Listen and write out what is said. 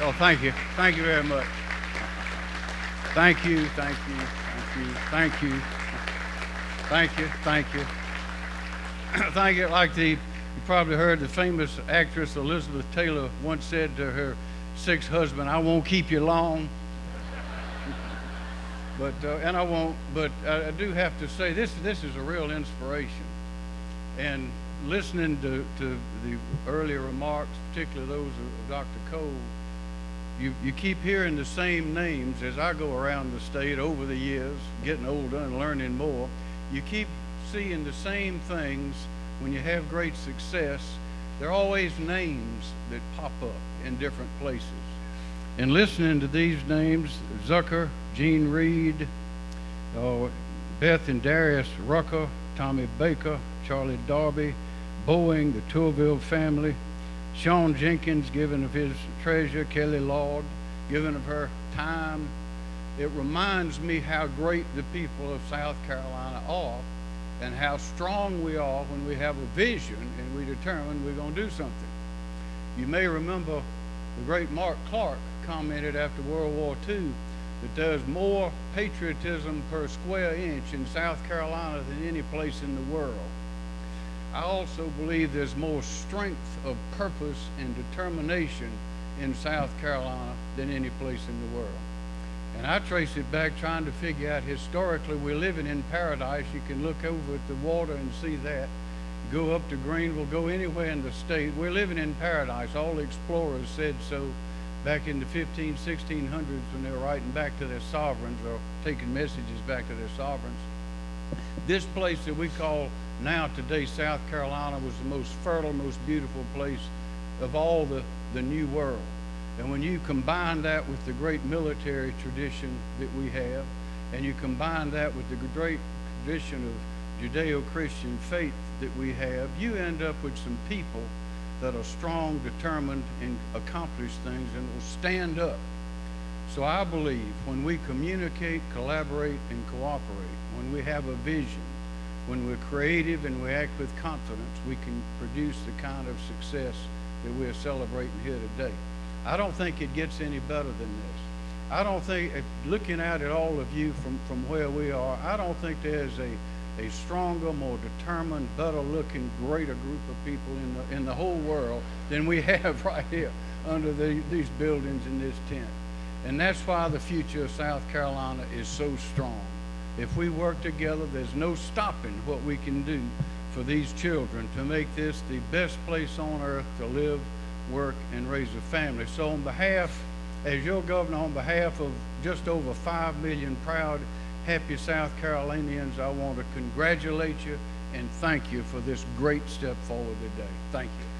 Oh, thank you. Thank you very much. Thank you, thank you, thank you, thank you, thank you, thank you. thank you. Like the, you probably heard the famous actress Elizabeth Taylor once said to her sixth husband, I won't keep you long. but, uh, and I won't, but I, I do have to say this, this is a real inspiration. And listening to, to the earlier remarks, particularly those of Dr. Cole, you, you keep hearing the same names as I go around the state over the years, getting older and learning more. You keep seeing the same things when you have great success. There are always names that pop up in different places. And listening to these names, Zucker, Gene Reed, uh, Beth and Darius Rucker, Tommy Baker, Charlie Darby, Boeing, the Tourville family, Sean Jenkins giving of his treasure, Kelly Lord giving of her time. It reminds me how great the people of South Carolina are and how strong we are when we have a vision and we determine we're going to do something. You may remember the great Mark Clark commented after World War II that there's more patriotism per square inch in South Carolina than any place in the world. I also believe there's more strength of purpose and determination in South Carolina than any place in the world. And I trace it back trying to figure out historically we're living in paradise. You can look over at the water and see that. Go up to Greenville, go anywhere in the state. We're living in paradise. All the explorers said so back in the 15, 1600s when they were writing back to their sovereigns or taking messages back to their sovereigns. This place that we call now today South Carolina was the most fertile, most beautiful place of all the, the new world. And when you combine that with the great military tradition that we have, and you combine that with the great tradition of Judeo-Christian faith that we have, you end up with some people that are strong, determined, and accomplish things and will stand up. So I believe when we communicate, collaborate, and cooperate, when we have a vision, when we're creative and we act with confidence, we can produce the kind of success that we're celebrating here today. I don't think it gets any better than this. I don't think, looking out at all of you from, from where we are, I don't think there's a, a stronger, more determined, better looking, greater group of people in the, in the whole world than we have right here under the, these buildings in this tent. And that's why the future of South Carolina is so strong. If we work together, there's no stopping what we can do for these children to make this the best place on earth to live, work, and raise a family. So on behalf, as your governor, on behalf of just over 5 million proud, happy South Carolinians, I want to congratulate you and thank you for this great step forward today. Thank you.